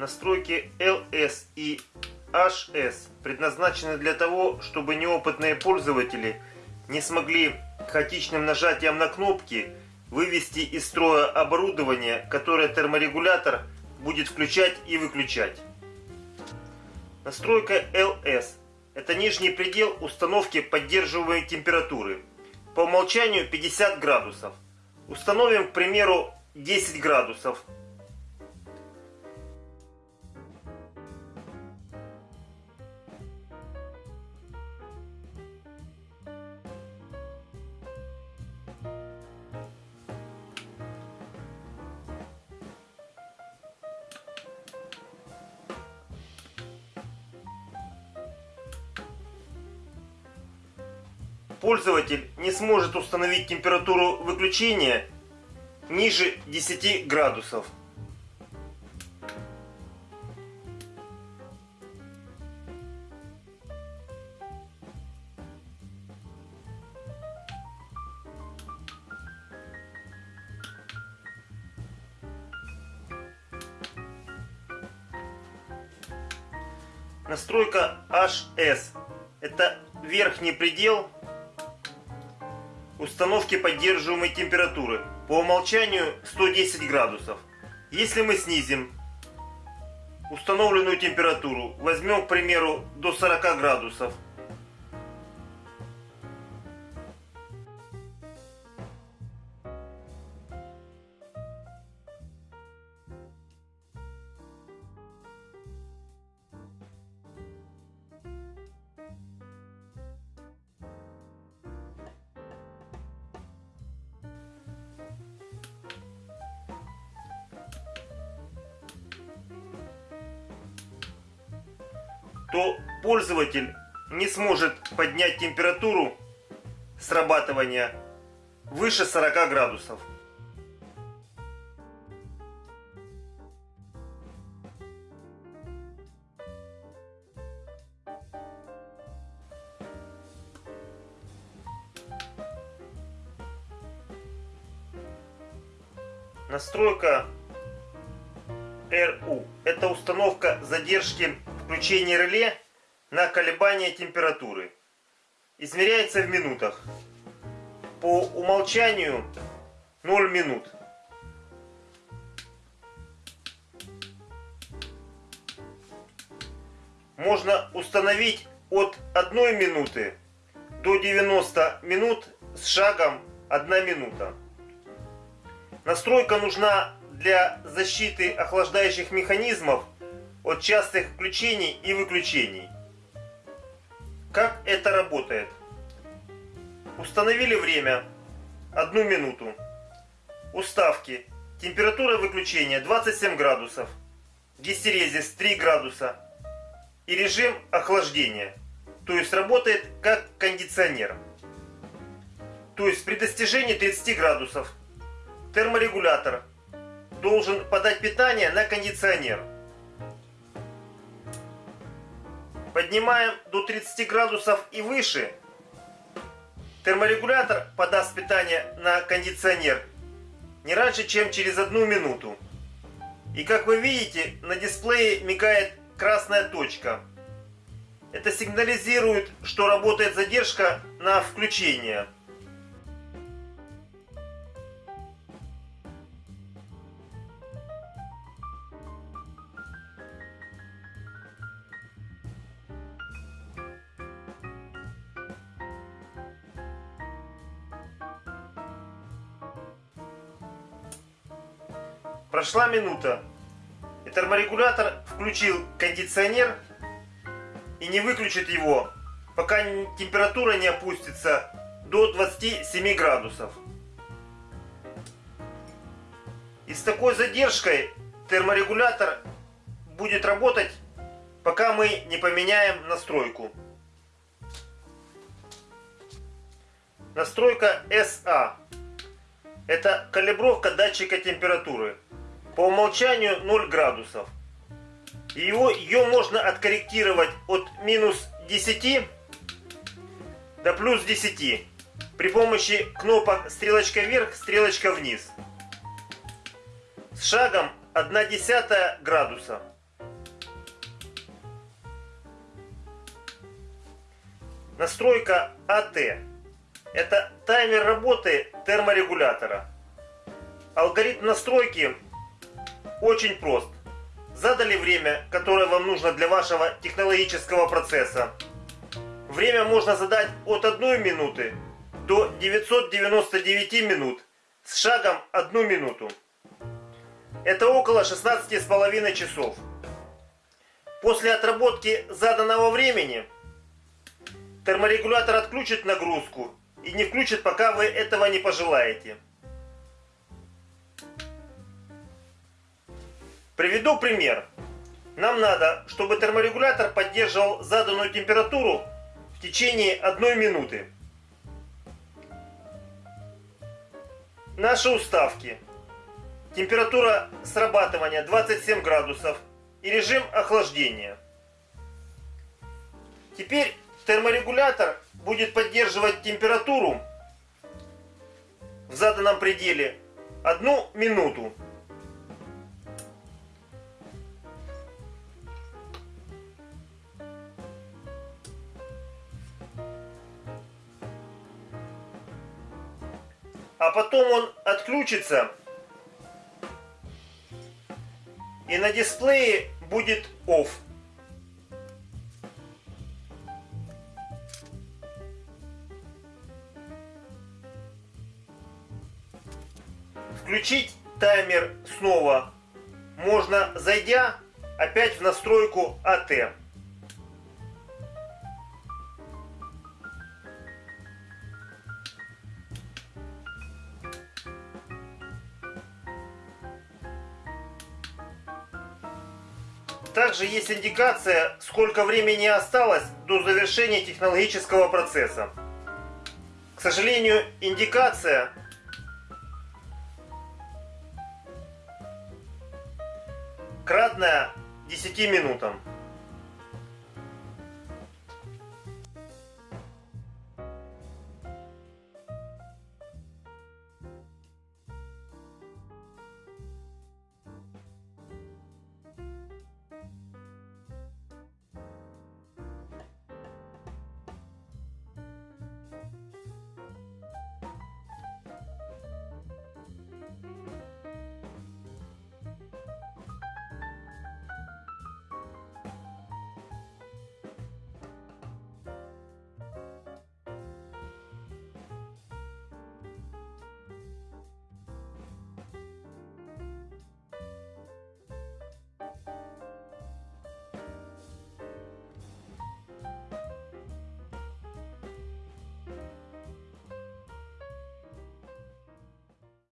Настройки LS и HS предназначены для того, чтобы неопытные пользователи не смогли хаотичным нажатием на кнопки вывести из строя оборудование, которое терморегулятор будет включать и выключать. Настройка LS – это нижний предел установки поддерживаемой температуры. По умолчанию 50 градусов. Установим, к примеру, 10 градусов. Пользователь не сможет установить температуру выключения ниже 10 градусов. Настройка HS. Это верхний предел установки поддерживаемой температуры. По умолчанию 110 градусов. Если мы снизим установленную температуру, возьмем, к примеру, до 40 градусов, то пользователь не сможет поднять температуру срабатывания выше 40 градусов. Настройка RU. Это установка задержки включения реле на колебание температуры. Измеряется в минутах. По умолчанию 0 минут. Можно установить от 1 минуты до 90 минут с шагом 1 минута. Настройка нужна для защиты охлаждающих механизмов от частых включений и выключений. Как это работает? Установили время одну минуту. Уставки. Температура выключения 27 градусов. Гистерезис 3 градуса. И режим охлаждения. То есть работает как кондиционер. То есть при достижении 30 градусов терморегулятор должен подать питание на кондиционер. Поднимаем до 30 градусов и выше. Терморегулятор подаст питание на кондиционер не раньше, чем через одну минуту. И как вы видите, на дисплее мигает красная точка. Это сигнализирует, что работает задержка на включение. Прошла минута. И терморегулятор включил кондиционер и не выключит его, пока температура не опустится до 27 градусов. И с такой задержкой терморегулятор будет работать, пока мы не поменяем настройку. Настройка SA. Это калибровка датчика температуры по умолчанию 0 градусов. Его, ее можно откорректировать от минус 10 до плюс 10 при помощи кнопок стрелочка вверх, стрелочка вниз. С шагом 1 десятая градуса. Настройка АТ. Это таймер работы терморегулятора. Алгоритм настройки очень прост. Задали время, которое вам нужно для вашего технологического процесса. Время можно задать от 1 минуты до 999 минут с шагом 1 минуту. Это около 16,5 часов. После отработки заданного времени терморегулятор отключит нагрузку и не включит, пока вы этого не пожелаете. Приведу пример. Нам надо, чтобы терморегулятор поддерживал заданную температуру в течение одной минуты. Наши уставки. Температура срабатывания 27 градусов и режим охлаждения. Теперь терморегулятор будет поддерживать температуру в заданном пределе одну минуту. А потом он отключится и на дисплее будет OFF. Включить таймер снова можно, зайдя опять в настройку АТ. Также есть индикация, сколько времени осталось до завершения технологического процесса. К сожалению, индикация кратная 10 минутам.